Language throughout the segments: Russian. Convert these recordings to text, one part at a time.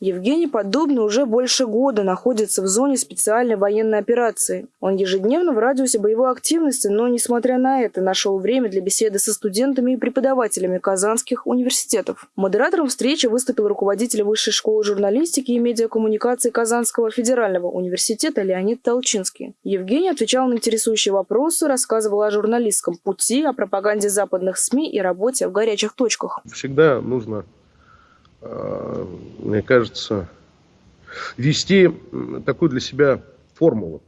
Евгений Поддубный уже больше года находится в зоне специальной военной операции. Он ежедневно в радиусе боевой активности, но, несмотря на это, нашел время для беседы со студентами и преподавателями казанских университетов. Модератором встречи выступил руководитель Высшей школы журналистики и медиакоммуникации Казанского федерального университета Леонид Толчинский. Евгений отвечал на интересующие вопросы, рассказывал о журналистском пути, о пропаганде западных СМИ и работе в горячих точках. Всегда нужно, мне кажется, вести такую для себя формулу.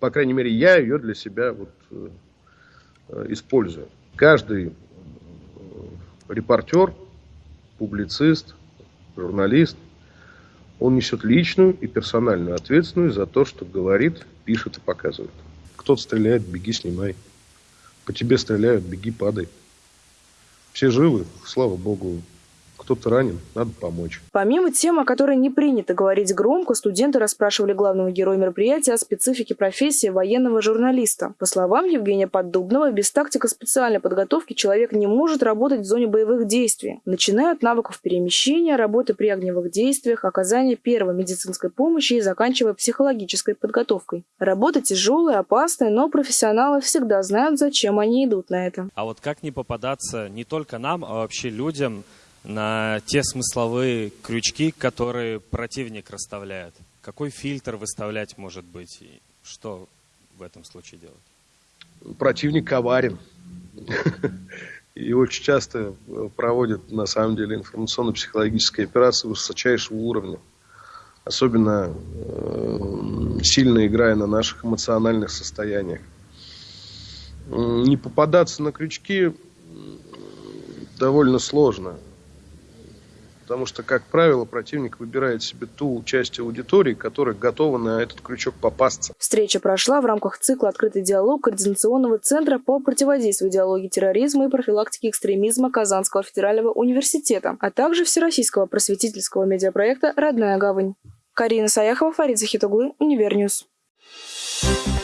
По крайней мере, я ее для себя вот, э, использую. Каждый э, репортер, публицист, журналист, он несет личную и персональную ответственность за то, что говорит, пишет и показывает. Кто-то стреляет, беги, снимай. По тебе стреляют, беги, падай. Все живы, слава богу, кто-то ранен, надо помочь. Помимо тем, о которой не принято говорить громко, студенты расспрашивали главного героя мероприятия о специфике профессии военного журналиста. По словам Евгения Поддубного, без тактика специальной подготовки человек не может работать в зоне боевых действий, начиная от навыков перемещения, работы при огневых действиях, оказания первой медицинской помощи и заканчивая психологической подготовкой. Работа тяжелая, опасная, но профессионалы всегда знают, зачем они идут на это. А вот как не попадаться не только нам, а вообще людям, на те смысловые крючки, которые противник расставляет. Какой фильтр выставлять может быть и что в этом случае делать? Противник коварен. И очень часто проводит, на самом деле, информационно-психологические операции высочайшего уровня. Особенно э, сильно играя на наших эмоциональных состояниях. Не попадаться на крючки довольно сложно. Потому что, как правило, противник выбирает себе ту часть аудитории, которая готова на этот крючок попасться. Встреча прошла в рамках цикла «Открытый диалог» Координационного центра по противодействию идеологии терроризма и профилактике экстремизма Казанского федерального университета, а также Всероссийского просветительского медиапроекта «Родная гавань». Карина Саяхова, Фарид Захит оглы, Univer News. Thank you